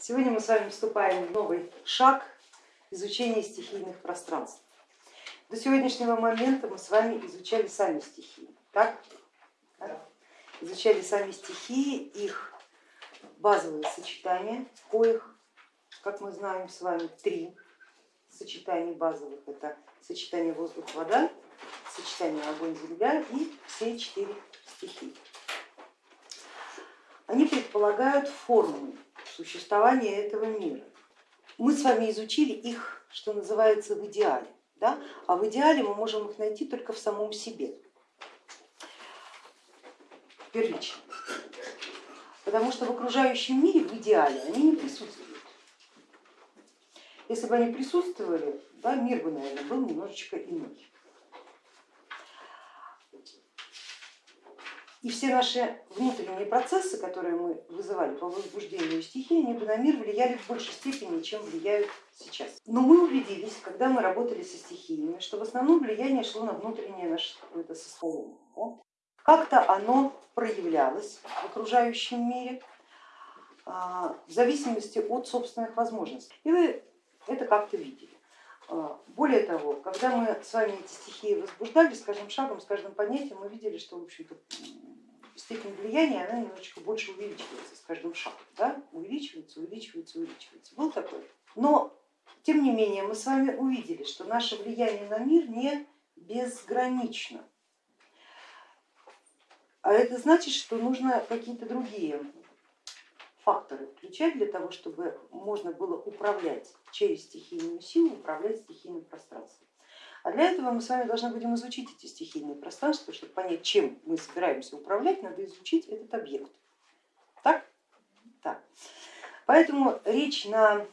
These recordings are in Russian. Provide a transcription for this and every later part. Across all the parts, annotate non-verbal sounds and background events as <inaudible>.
Сегодня мы с вами вступаем в новый шаг изучения стихийных пространств. До сегодняшнего момента мы с вами изучали сами стихии, так? Да. Изучали сами стихии, их базовые сочетания, коих, как мы знаем с вами, три сочетания базовых. Это сочетание воздух-вода, сочетание огонь-земля и все четыре стихии. Они предполагают форму существования этого мира. Мы с вами изучили их, что называется, в идеале, да? а в идеале мы можем их найти только в самом себе, первично. Потому что в окружающем мире в идеале они не присутствуют. Если бы они присутствовали, да, мир бы, наверное, был немножечко иной. И все наши внутренние процессы, которые мы вызывали по возбуждению стихии, они бы на мир влияли в большей степени, чем влияют сейчас. Но мы убедились, когда мы работали со стихиями, что в основном влияние шло на внутреннее наше какое-то состояние. Как-то оно проявлялось в окружающем мире а, в зависимости от собственных возможностей. И вы это как-то видели. А, более того, когда мы с вами эти стихии возбуждали, с каждым шагом, с каждым понятием, мы видели, что в общем-то степень влияния она немножечко больше увеличивается с каждым шагом, да? увеличивается, увеличивается, увеличивается. Был такой? Но тем не менее мы с вами увидели, что наше влияние на мир не безгранично. А это значит, что нужно какие-то другие факторы включать для того, чтобы можно было управлять через стихийную силу, управлять стихийным пространством. А для этого мы с вами должны будем изучить эти стихийные пространства, чтобы понять, чем мы собираемся управлять, надо изучить этот объект. Так? Так. Поэтому речь на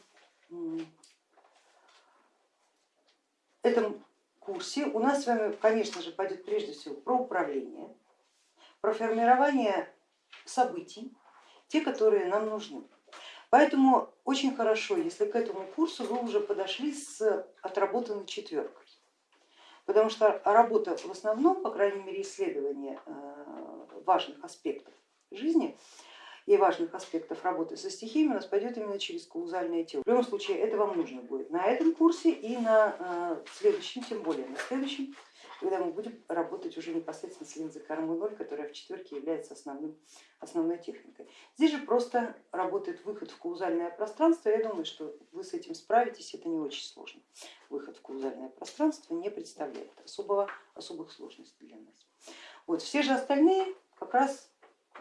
этом курсе у нас с вами, конечно же, пойдет прежде всего про управление, про формирование событий, те, которые нам нужны. Поэтому очень хорошо, если к этому курсу вы уже подошли с отработанной четверкой потому что работа в основном, по крайней мере исследование э, важных аспектов жизни и важных аспектов работы со стихиями у нас пойдет именно через каузальное тело. В любом случае это вам нужно будет на этом курсе и на э, следующем, тем более на следующем когда мы будем работать уже непосредственно с линзой 0, которая в четверке является основным, основной техникой. Здесь же просто работает выход в каузальное пространство, я думаю, что вы с этим справитесь, это не очень сложно. Выход в каузальное пространство не представляет особого, особых сложностей для нас. Вот, все же остальные как раз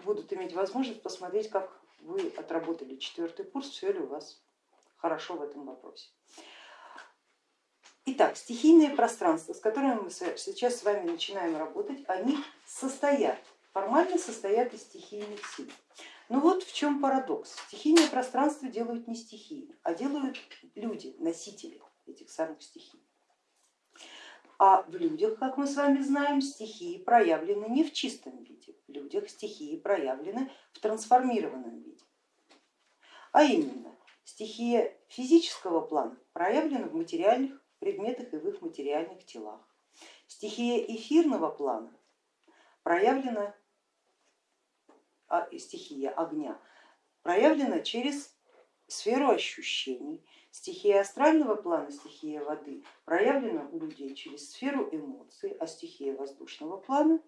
будут иметь возможность посмотреть, как вы отработали четвертый курс, все ли у вас хорошо в этом вопросе. Итак, стихийные пространства, с которыми мы сейчас с вами начинаем работать, они состоят, формально состоят из стихийных сил. Но вот в чем парадокс. Стихийные пространства делают не стихии, а делают люди, носители этих самых стихий. А в людях, как мы с вами знаем, стихии проявлены не в чистом виде, в людях стихии проявлены в трансформированном виде. А именно, стихия физического плана проявлена в материальных предметах и в их материальных телах. Стихия эфирного плана проявлена, а, стихия огня проявлена через сферу ощущений. Стихия астрального плана, стихия воды проявлена у людей через сферу эмоций, а стихия воздушного плана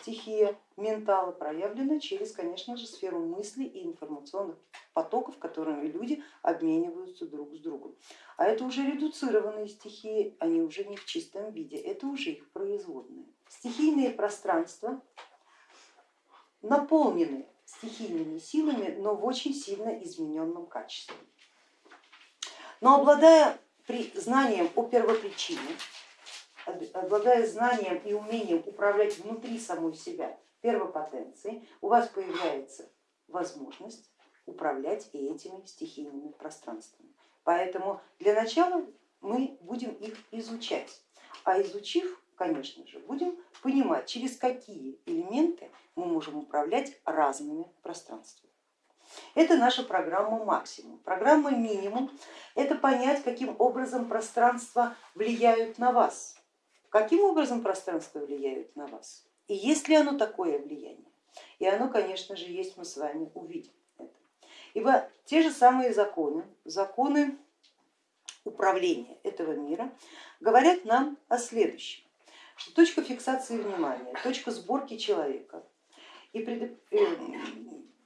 стихия ментала проявлена через, конечно же, сферу мыслей и информационных потоков, которыми люди обмениваются друг с другом. А это уже редуцированные стихии, они уже не в чистом виде, это уже их производные. Стихийные пространства наполнены стихийными силами, но в очень сильно измененном качестве. Но обладая при знанием о первопричине, обладая знанием и умением управлять внутри самой себя первопотенцией, у вас появляется возможность управлять и этими стихийными пространствами. Поэтому для начала мы будем их изучать, а изучив, конечно же, будем понимать, через какие элементы мы можем управлять разными пространствами. Это наша программа максимум. Программа минимум это понять, каким образом пространства влияют на вас, каким образом пространство влияет на вас и есть ли оно такое влияние. И оно, конечно же, есть, мы с вами увидим это. Ибо те же самые законы, законы управления этого мира говорят нам о следующем, что точка фиксации внимания, точка сборки человека, и. Э,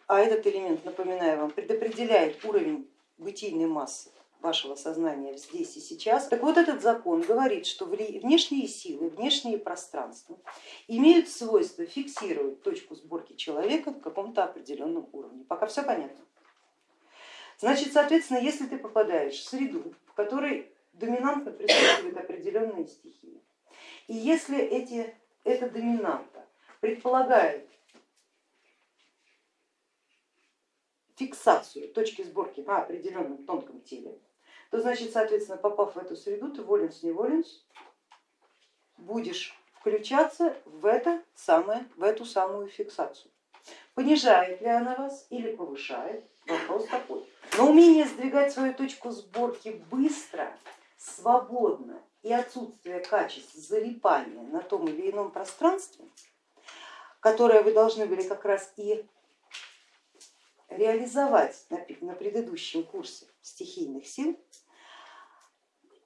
а этот элемент, напоминаю вам, предопределяет уровень бытийной массы вашего сознания здесь и сейчас. Так вот этот закон говорит, что внешние силы, внешние пространства имеют свойство фиксировать точку сборки человека в каком-то определенном уровне. Пока все понятно. Значит, соответственно, если ты попадаешь в среду, в которой доминантно присутствуют определенные стихии, и если эти, эта доминанта предполагает фиксацию точки сборки на определенном тонком теле, то значит, соответственно, попав в эту среду, ты воленс не воленс, будешь включаться в, это самое, в эту самую фиксацию. Понижает ли она вас или повышает, вопрос такой. Но умение сдвигать свою точку сборки быстро, свободно и отсутствие качеств залипания на том или ином пространстве, которое вы должны были как раз и реализовать на предыдущем курсе стихийных сил,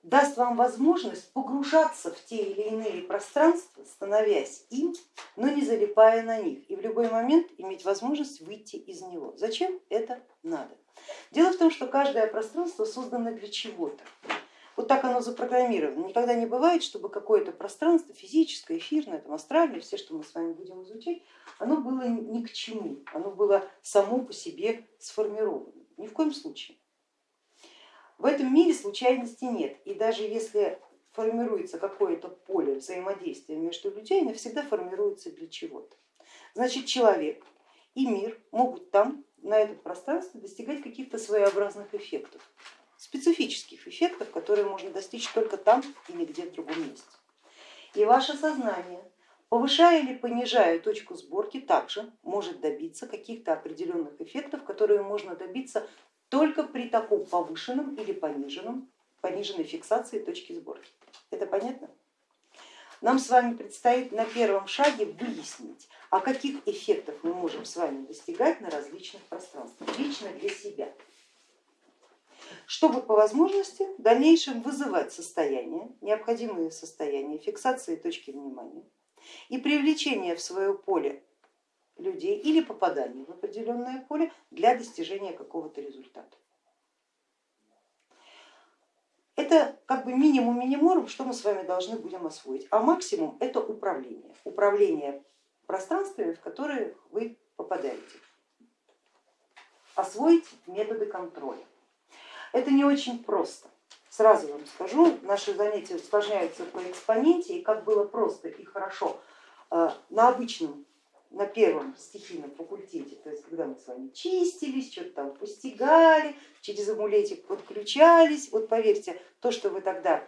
даст вам возможность погружаться в те или иные пространства, становясь им, но не залипая на них, и в любой момент иметь возможность выйти из него. Зачем это надо? Дело в том, что каждое пространство создано для чего-то. Вот так оно запрограммировано. Никогда не бывает, чтобы какое-то пространство физическое, эфирное, там, астральное, все, что мы с вами будем изучать, оно было ни к чему, оно было само по себе сформировано. Ни в коем случае. В этом мире случайности нет, и даже если формируется какое-то поле взаимодействия между людьми, оно всегда формируется для чего-то. Значит, человек и мир могут там, на этом пространстве, достигать каких-то своеобразных эффектов, специфических эффектов, которые можно достичь только там и нигде в другом месте. И ваше сознание, повышая или понижая точку сборки, также может добиться каких-то определенных эффектов, которые можно добиться только при таком повышенном или пониженном, пониженной фиксации точки сборки. Это понятно? Нам с вами предстоит на первом шаге выяснить, о каких эффектах мы можем с вами достигать на различных пространствах, лично для себя, чтобы по возможности в дальнейшем вызывать состояние, необходимые состояния фиксации точки внимания и привлечения в свое поле людей или попадание в определенное поле для достижения какого-то результата. Это как бы минимум миниморум, что мы с вами должны будем освоить, а максимум это управление, управление пространствами, в которые вы попадаете. Освоить методы контроля. Это не очень просто. Сразу вам скажу, наши занятия усложняются по экспоненте, и как было просто и хорошо э, на обычном на первом стихийном факультете, то есть когда мы с вами чистились, что-то там постигали, через амулетик подключались, вот поверьте, то, что вы тогда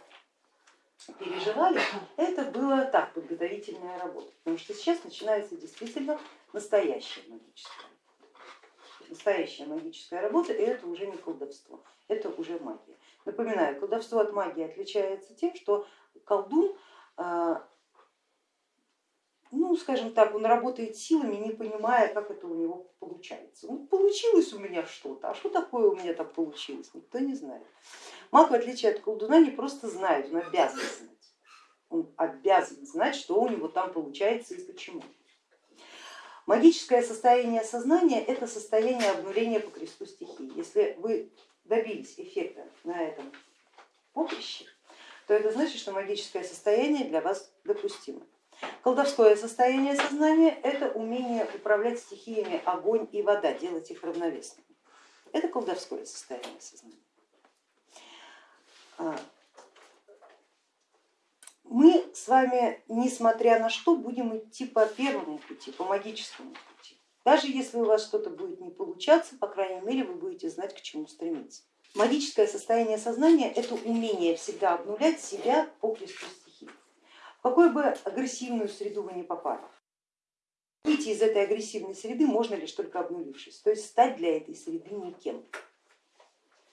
переживали, это было так, подготовительная работа, потому что сейчас начинается действительно настоящая магическая настоящая магическая работа, и это уже не колдовство, это уже магия. Напоминаю, колдовство от магии отличается тем, что колдун а, ну, скажем так, он работает силами, не понимая, как это у него получается. Ну, получилось у меня что-то, а что такое у меня там получилось, никто не знает. Маг, в отличие от колдуна, не просто знает, он обязан знать. Он обязан знать, что у него там получается и почему. Магическое состояние сознания это состояние обнуления по кресту стихии. Если вы добились эффекта на этом поприще, то это значит, что магическое состояние для вас допустимо. Колдовское состояние сознания это умение управлять стихиями огонь и вода, делать их равновесными. Это колдовское состояние сознания. А, мы с вами, несмотря на что, будем идти по первому пути, по магическому пути. Даже если у вас что-то будет не получаться, по крайней мере, вы будете знать, к чему стремиться. Магическое состояние сознания это умение всегда обнулять себя по кресту какой бы агрессивную среду вы не попали. Выйти из этой агрессивной среды можно лишь только обнулившись, то есть стать для этой среды никем,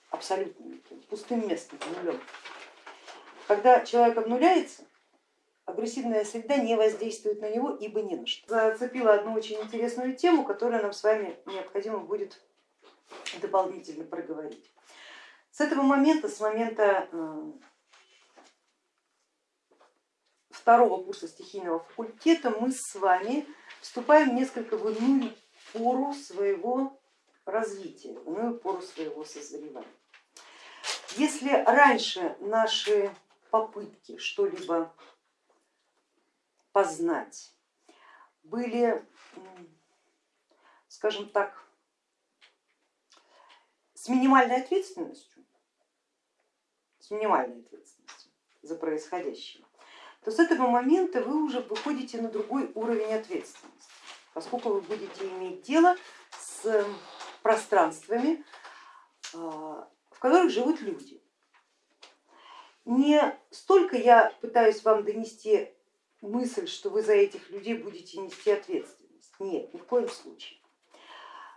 абсолютно никем, пустым местом, нулем. Когда человек обнуляется, агрессивная среда не воздействует на него, ибо не на что. Зацепила одну очень интересную тему, которую нам с вами необходимо будет дополнительно проговорить. С этого момента, с момента э, второго курса стихийного факультета мы с вами вступаем несколько в иную пору своего развития, в иную пору своего созревания. Если раньше наши попытки что-либо познать были, скажем так, с минимальной ответственностью, с минимальной ответственностью за происходящее, то с этого момента вы уже выходите на другой уровень ответственности, поскольку вы будете иметь дело с пространствами, а, в которых живут люди. Не столько я пытаюсь вам донести мысль, что вы за этих людей будете нести ответственность. Нет, ни в коем случае.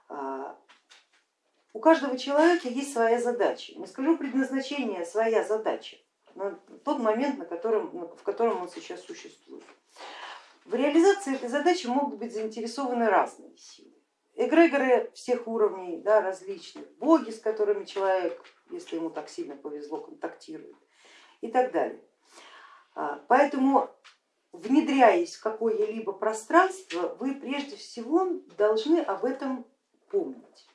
А, у каждого человека есть своя задача. Не скажу предназначение, своя задача на тот момент, на котором, в котором он сейчас существует. В реализации этой задачи могут быть заинтересованы разные силы. Эгрегоры всех уровней, да, различных, боги, с которыми человек, если ему так сильно повезло, контактирует и так далее. А, поэтому внедряясь в какое-либо пространство, вы прежде всего должны об этом помнить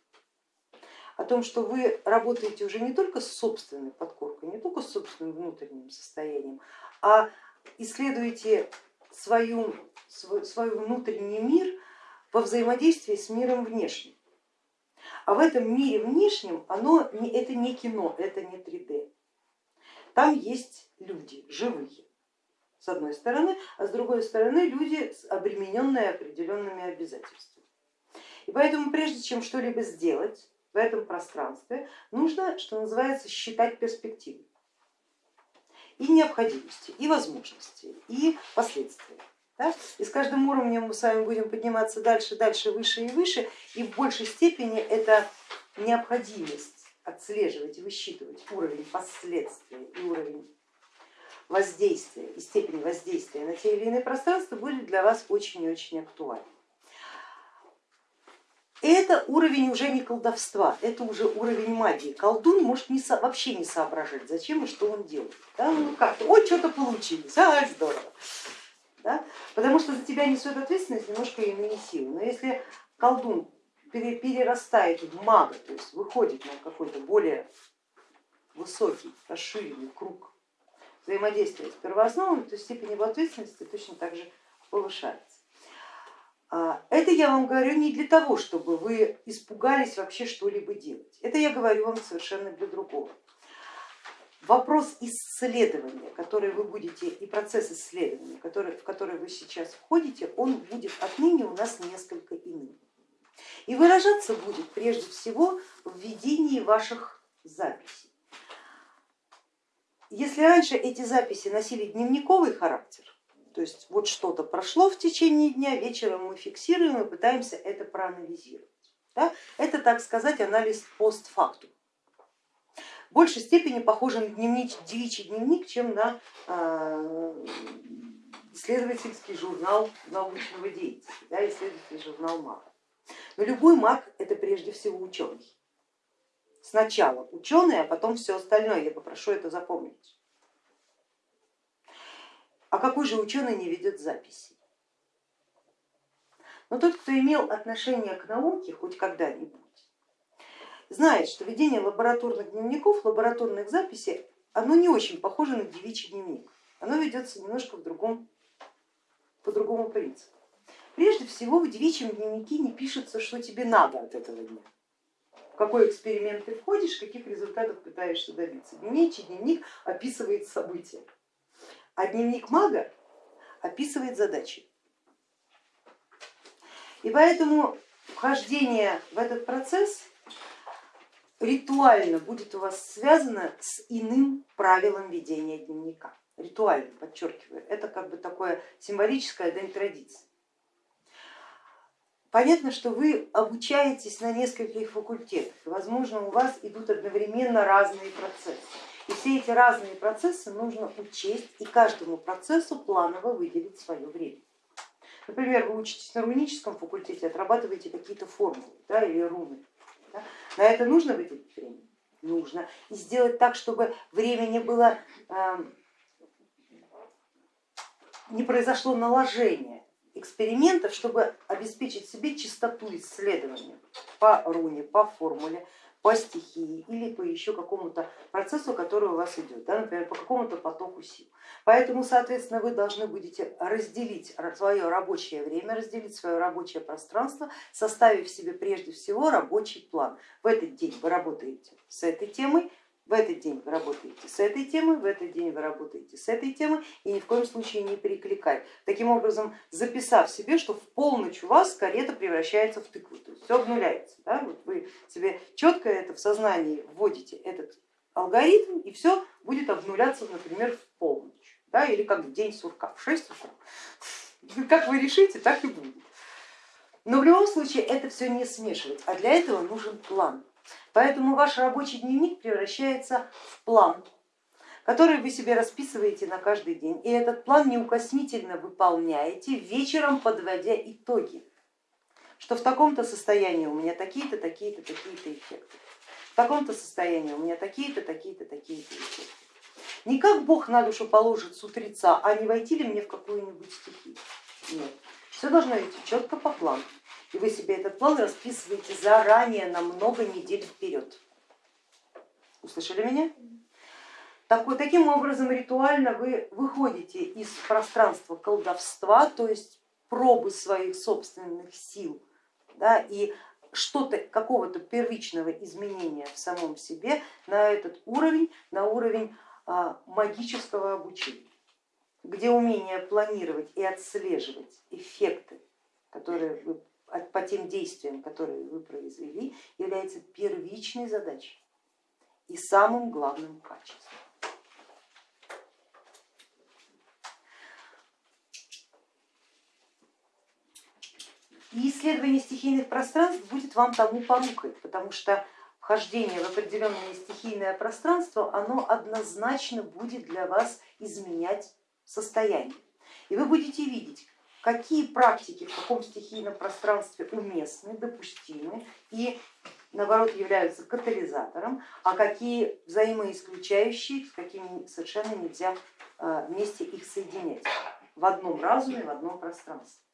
о том, что вы работаете уже не только с собственной подкоркой, не только с собственным внутренним состоянием, а исследуете свою, свой, свой внутренний мир во взаимодействии с миром внешним. А в этом мире внешнем оно, это не кино, это не 3D. Там есть люди живые, с одной стороны, а с другой стороны люди, обремененные определенными обязательствами. И поэтому прежде чем что-либо сделать, в этом пространстве, нужно, что называется, считать перспективы и необходимости, и возможности, и последствия. Да? И с каждым уровнем мы с вами будем подниматься дальше, дальше, выше и выше, и в большей степени это необходимость отслеживать и высчитывать уровень последствий и уровень воздействия и степень воздействия на те или иные пространства будет для вас очень и очень актуальным. Это уровень уже не колдовства, это уже уровень магии. Колдун может не, вообще не соображать, зачем и что он делает. Да? Ну как, ой, что-то получилось, а, здорово. Да? Потому что за тебя несет ответственность немножко иные силы. Но если колдун перерастает в мага, то есть выходит на какой-то более высокий, расширенный круг взаимодействия с первоосновами, то степень его ответственности точно так же повышается. А, это я вам говорю не для того, чтобы вы испугались вообще что-либо делать. Это я говорю вам совершенно для другого. Вопрос исследования, который вы будете, и процесс исследования, который, в который вы сейчас входите, он будет отныне у нас несколько иным. И выражаться будет прежде всего в ведении ваших записей. Если раньше эти записи носили дневниковый характер, то есть вот что-то прошло в течение дня, вечером мы фиксируем и пытаемся это проанализировать. Да? Это, так сказать, анализ постфактум. В большей степени похоже на дневник, девичий дневник, чем на э, исследовательский журнал научного деятеля, да, исследовательский журнал МАГ. Но любой маг это прежде всего ученый. Сначала ученый, а потом все остальное. Я попрошу это запомнить. А какой же ученый не ведет записи? Но тот, кто имел отношение к науке хоть когда-нибудь, знает, что ведение лабораторных дневников, лабораторных записей, оно не очень похоже на девичий дневник. Оно ведется немножко в другом, по другому принципу. Прежде всего в девичьем дневнике не пишется, что тебе надо от этого дня, в какой эксперимент ты входишь, каких результатов пытаешься добиться. Девичий дневник описывает события а дневник мага описывает задачи. И поэтому вхождение в этот процесс ритуально будет у вас связано с иным правилом ведения дневника. Ритуально, подчеркиваю, это как бы такое символическое дань традиции. Понятно, что вы обучаетесь на нескольких факультетах, и возможно у вас идут одновременно разные процессы. И все эти разные процессы нужно учесть и каждому процессу планово выделить свое время. Например, вы учитесь на руническом факультете, отрабатываете какие-то формулы да, или руны. Да? На это нужно выделить время? Нужно. И сделать так, чтобы времени было, э, не произошло наложение экспериментов, чтобы обеспечить себе чистоту исследования по руне, по формуле, по стихии или по еще какому-то процессу, который у вас идет, да, например, по какому-то потоку сил. Поэтому, соответственно, вы должны будете разделить свое рабочее время, разделить свое рабочее пространство, составив себе прежде всего рабочий план. В этот день вы работаете с этой темой, в этот день вы работаете с этой темой, в этот день вы работаете с этой темой и ни в коем случае не перекликать. Таким образом, записав себе, что в полночь у вас карета превращается в тыкву, то есть все обнуляется. Да? Вот вы себе четко это в сознании вводите этот алгоритм и все будет обнуляться, например, в полночь да? или как в день сурка, в 6 утра. <laughs> Как вы решите, так и будет. Но в любом случае это все не смешивать, а для этого нужен план. Поэтому ваш рабочий дневник превращается в план, который вы себе расписываете на каждый день. И этот план неукоснительно выполняете, вечером подводя итоги, что в таком-то состоянии у меня такие-то, такие-то, такие-то эффекты, в таком-то состоянии у меня такие-то, такие-то, такие-то эффекты. Не как Бог на душу положит с утреца, а не войти ли мне в какую-нибудь стихию. Нет, все должно идти четко по плану и вы себе этот план расписываете заранее на много недель вперед. Услышали меня? Так, вот, таким образом ритуально вы выходите из пространства колдовства, то есть пробы своих собственных сил да, и что-то, какого-то первичного изменения в самом себе на этот уровень, на уровень а, магического обучения, где умение планировать и отслеживать эффекты, которые вы по тем действиям, которые вы произвели, является первичной задачей и самым главным качеством. И исследование стихийных пространств будет вам тому порукой, потому что вхождение в определенное стихийное пространство, оно однозначно будет для вас изменять состояние. И вы будете видеть, какие практики в каком стихийном пространстве уместны, допустимы и наоборот являются катализатором, а какие взаимоисключающие, с какими совершенно нельзя э, вместе их соединять в одном разуме, в одном пространстве.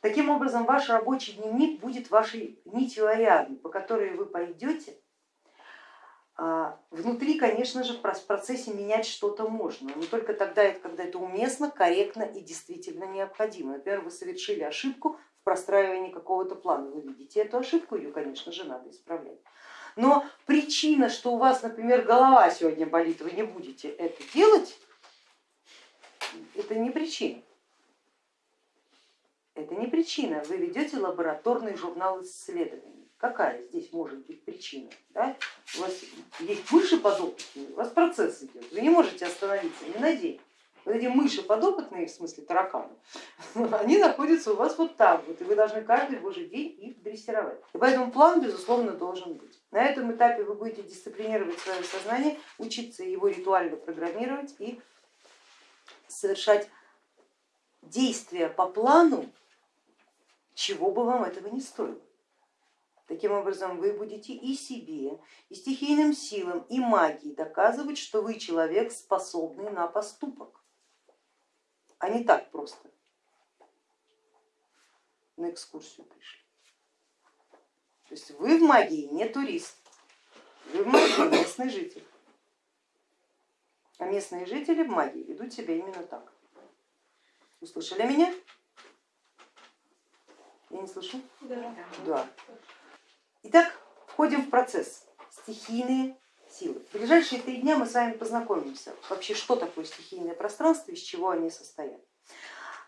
Таким образом, ваш рабочий дневник будет вашей нитью Ариадны, по которой вы пойдете а, внутри, конечно же, в процессе менять что-то можно, но только тогда, когда это уместно, корректно и действительно необходимо. Например, вы совершили ошибку в простраивании какого-то плана, вы видите эту ошибку, ее, конечно же, надо исправлять. Но причина, что у вас, например, голова сегодня болит, вы не будете это делать, это не причина. Это не причина, вы ведете лабораторный журнал исследований какая здесь может быть причина? Да? У вас есть мыши подопытные, у вас процесс идет, вы не можете остановиться ни на день. Вот эти мыши подопытные, в смысле тараканы, <laughs> они находятся у вас вот там, вот, и вы должны каждый божий день их дрессировать. И поэтому план, безусловно, должен быть. На этом этапе вы будете дисциплинировать свое сознание, учиться его ритуально программировать и совершать действия по плану, чего бы вам этого не стоило. Таким образом, вы будете и себе, и стихийным силам, и магии доказывать, что вы человек, способный на поступок, а не так просто на экскурсию пришли. То есть вы в магии не турист, вы в магии местный житель. А местные жители в магии ведут себя именно так. Услышали меня? Я не слышу? Да. да. Итак, входим в процесс стихийные силы. В ближайшие три дня мы с вами познакомимся вообще, что такое стихийное пространство, из чего они состоят.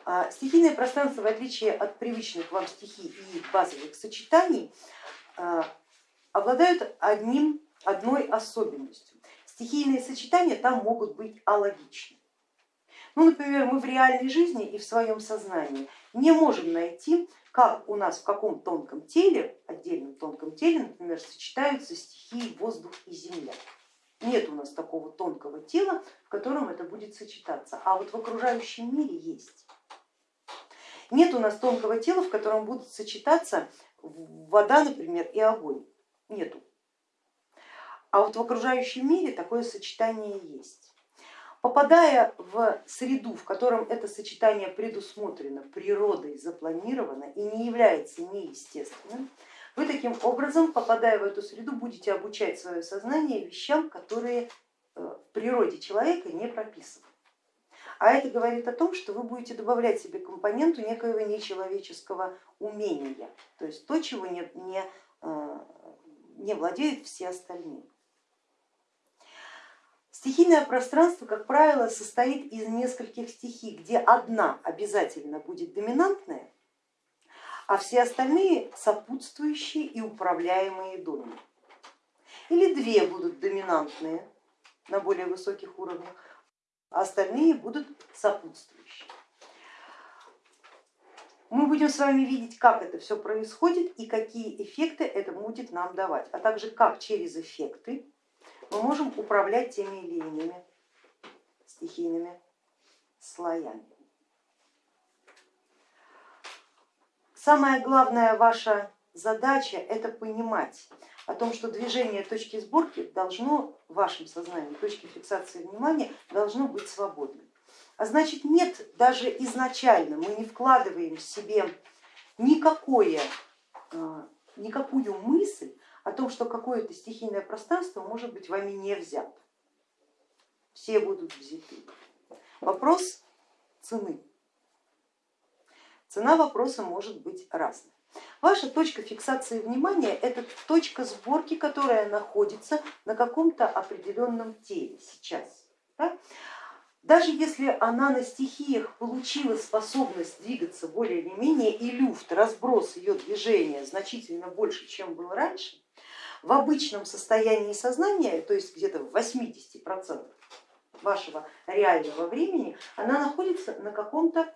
А, стихийное пространство, в отличие от привычных вам стихий и базовых сочетаний, а, обладают одним, одной особенностью. Стихийные сочетания там могут быть алогичны. Ну, например, мы в реальной жизни и в своем сознании не можем найти как у нас в каком тонком теле, отдельном тонком теле, например, сочетаются стихии воздух и земля. Нет у нас такого тонкого тела, в котором это будет сочетаться, а вот в окружающем мире есть. Нет у нас тонкого тела, в котором будут сочетаться вода, например, и огонь, нету. А вот в окружающем мире такое сочетание есть. Попадая в среду, в котором это сочетание предусмотрено, природой запланировано и не является неестественным, вы таким образом, попадая в эту среду, будете обучать свое сознание вещам, которые э, в природе человека не прописаны. А это говорит о том, что вы будете добавлять себе компоненту некоего нечеловеческого умения, то есть то, чего не, не, э, не владеют все остальные. Стихийное пространство, как правило, состоит из нескольких стихий, где одна обязательно будет доминантная, а все остальные сопутствующие и управляемые доми. Или две будут доминантные на более высоких уровнях, а остальные будут сопутствующие. Мы будем с вами видеть, как это все происходит и какие эффекты это будет нам давать, а также как через эффекты мы можем управлять теми или иными стихийными слоями. Самая главная ваша задача это понимать о том, что движение точки сборки должно в вашем сознании, точки фиксации внимания должно быть свободным. А значит нет, даже изначально мы не вкладываем в себе никакое, а, никакую мысль о том, что какое-то стихийное пространство может быть вами не взято. Все будут взяты. Вопрос цены. Цена вопроса может быть разной. Ваша точка фиксации внимания это точка сборки, которая находится на каком-то определенном теле сейчас. Да? Даже если она на стихиях получила способность двигаться более или менее и люфт, разброс ее движения значительно больше, чем был раньше, в обычном состоянии сознания, то есть где-то в 80% вашего реального времени, она находится на каком-то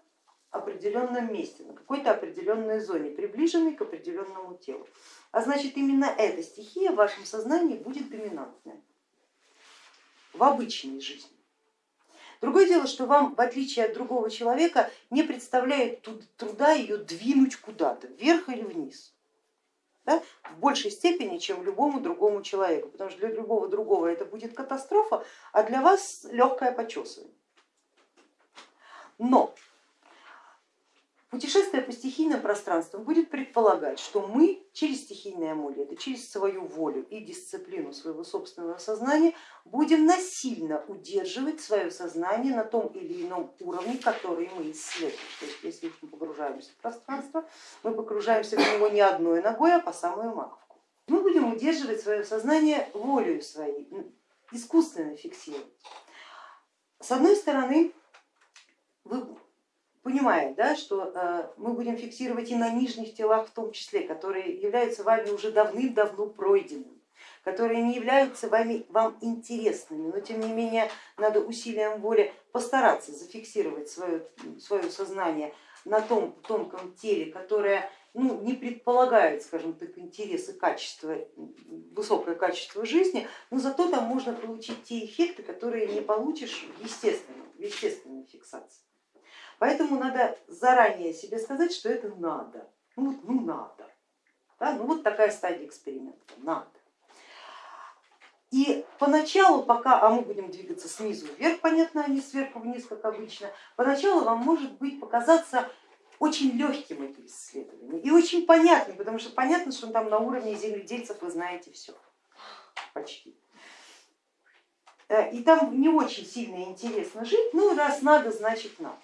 определенном месте, на какой-то определенной зоне, приближенной к определенному телу. А значит именно эта стихия в вашем сознании будет доминантная в обычной жизни. Другое дело, что вам, в отличие от другого человека, не представляет труда ее двинуть куда-то, вверх или вниз. Да, в большей степени, чем любому другому человеку, потому что для любого другого это будет катастрофа, а для вас легкое почесывание. Но Путешествие по стихийным пространствам будет предполагать, что мы через стихийные амулеты, через свою волю и дисциплину своего собственного сознания будем насильно удерживать свое сознание на том или ином уровне, который мы исследуем. То есть если мы погружаемся в пространство, мы погружаемся в него не одной ногой, а по самую маковку. Мы будем удерживать свое сознание волею своей, искусственно фиксировать. С одной стороны, вы понимая, да, что э, мы будем фиксировать и на нижних телах в том числе, которые являются вами уже давным-давно пройденными, которые не являются вами, вам интересными, но тем не менее надо усилием воли постараться зафиксировать свое, свое сознание на том тонком теле, которое ну, не предполагает, скажем так, интересы, качества, высокое качество жизни, но зато там можно получить те эффекты, которые не получишь в естественной, в естественной фиксации. Поэтому надо заранее себе сказать, что это надо. Ну, вот, ну надо. Да? Ну вот такая стадия эксперимента, надо. И поначалу, пока, а мы будем двигаться снизу вверх, понятно, а не сверху вниз, как обычно, поначалу вам может быть показаться очень легким это исследование и очень понятным, потому что понятно, что там на уровне земледельцев вы знаете все, почти. Э, и там не очень сильно интересно жить, ну раз надо, значит надо.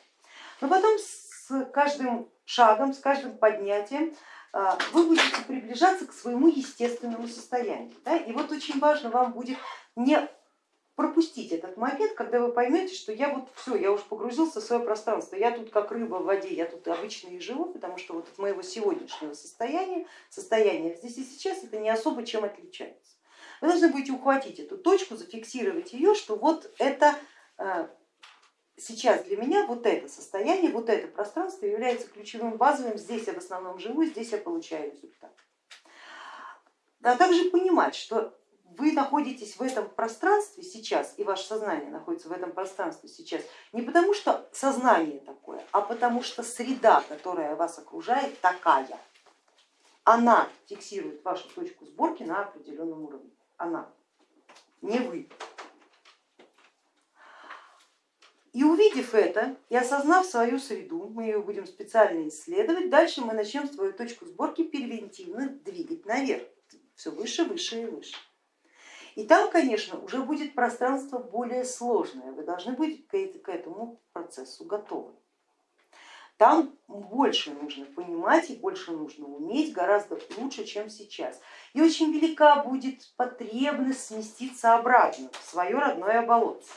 Но потом с каждым шагом, с каждым поднятием а, вы будете приближаться к своему естественному состоянию. Да? И вот очень важно вам будет не пропустить этот момент, когда вы поймете, что я вот все, я уже погрузился в свое пространство, я тут как рыба в воде, я тут обычно и живу, потому что вот от моего сегодняшнего состояния, состояния здесь и сейчас это не особо чем отличается. Вы должны будете ухватить эту точку, зафиксировать ее, что вот это а, сейчас для меня вот это состояние, вот это пространство является ключевым базовым, здесь я в основном живу, здесь я получаю результат. А также понимать, что вы находитесь в этом пространстве сейчас, и ваше сознание находится в этом пространстве сейчас, не потому что сознание такое, а потому что среда, которая вас окружает, такая. Она фиксирует вашу точку сборки на определенном уровне. Она, не вы. И увидев это и осознав свою среду, мы ее будем специально исследовать, дальше мы начнем свою точку сборки превентивно двигать наверх, все выше, выше и выше. И там, конечно, уже будет пространство более сложное, вы должны быть к этому процессу готовы. Там больше нужно понимать и больше нужно уметь, гораздо лучше, чем сейчас. И очень велика будет потребность сместиться обратно в свое родное болотце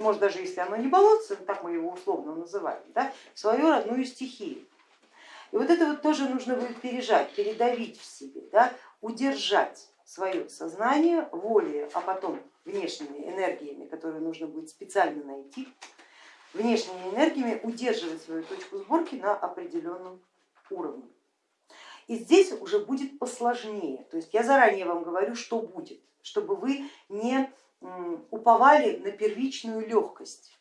может даже если оно не болотце, так мы его условно называем, да, свою родную стихию. И вот это вот тоже нужно будет пережать, передавить в себе, да, удержать свое сознание волей, а потом внешними энергиями, которые нужно будет специально найти, внешними энергиями удерживать свою точку сборки на определенном уровне. И здесь уже будет посложнее, то есть я заранее вам говорю, что будет, чтобы вы не уповали на первичную легкость.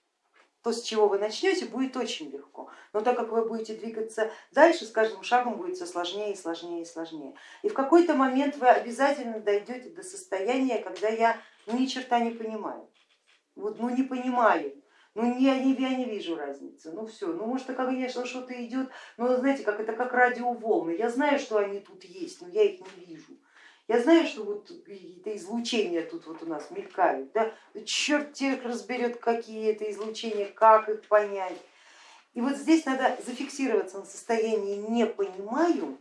То, с чего вы начнете, будет очень легко, но так как вы будете двигаться дальше, с каждым шагом будет все сложнее и сложнее и сложнее. И в какой-то момент вы обязательно дойдете до состояния, когда я ну, ни черта не понимаю, вот, ну не понимаю, ну я не, я не вижу разницы, ну все, ну может, конечно, что-то идет, но знаете, как это как радиоволны, я знаю, что они тут есть, но я их не вижу. Я знаю, что вот какие-то излучения тут вот у нас мелькают, да? черт тех разберет, какие это излучения, как их понять. И вот здесь надо зафиксироваться на состоянии не понимаю,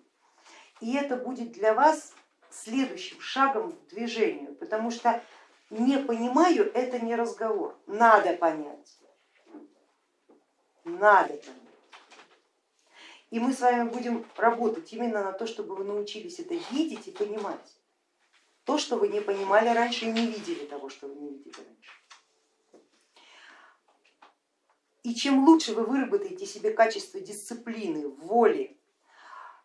и это будет для вас следующим шагом к движению, потому что не понимаю это не разговор, надо понять, надо понять. И мы с вами будем работать именно на то, чтобы вы научились это видеть и понимать. То, что вы не понимали раньше и не видели того, что вы не видели раньше. И чем лучше вы выработаете себе качество дисциплины, воли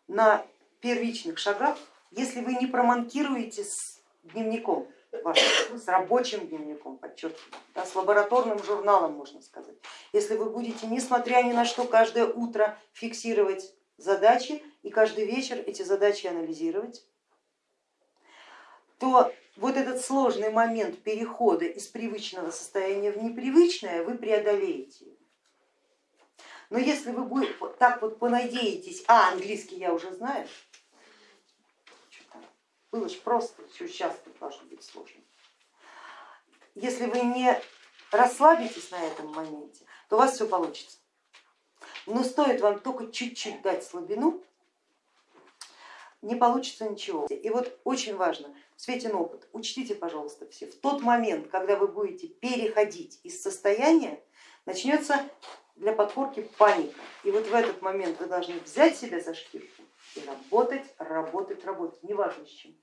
на первичных шагах, если вы не проманкируете с дневником, вашим, с рабочим дневником, подчеркиваю, да, с лабораторным журналом, можно сказать, если вы будете, несмотря ни на что, каждое утро фиксировать задачи и каждый вечер эти задачи анализировать, то вот этот сложный момент перехода из привычного состояния в непривычное вы преодолеете. Но если вы так вот понадеетесь, а английский я уже знаю, было же просто, сейчас должно быть сложно. Если вы не расслабитесь на этом моменте, то у вас все получится. Но стоит вам только чуть-чуть дать слабину, не получится ничего. И вот очень важно, Светин опыт, учтите, пожалуйста, все, в тот момент, когда вы будете переходить из состояния, начнется для подкорки паника. И вот в этот момент вы должны взять себя за шкирку и работать, работать, работать, неважно с чем.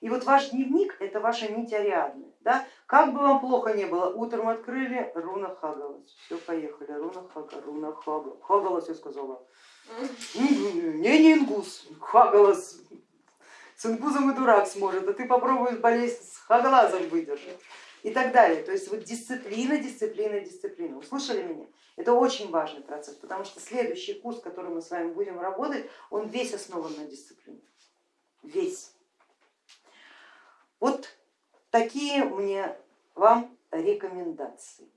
И вот ваш дневник это ваша нить Ариадны. Да? Как бы вам плохо не было, утром открыли, руна Хагалас, все, поехали, руна Хага, руна Хага, Хагалас я сказала. Не, не ингус, Хагалас, с ингузом и дурак сможет, а ты попробуешь болезнь с Хагалазом выдержать и так далее. То есть вот дисциплина, дисциплина, дисциплина. Услышали меня? Это очень важный процесс, потому что следующий курс, который мы с вами будем работать, он весь основан на дисциплине. Весь. Вот такие мне вам рекомендации.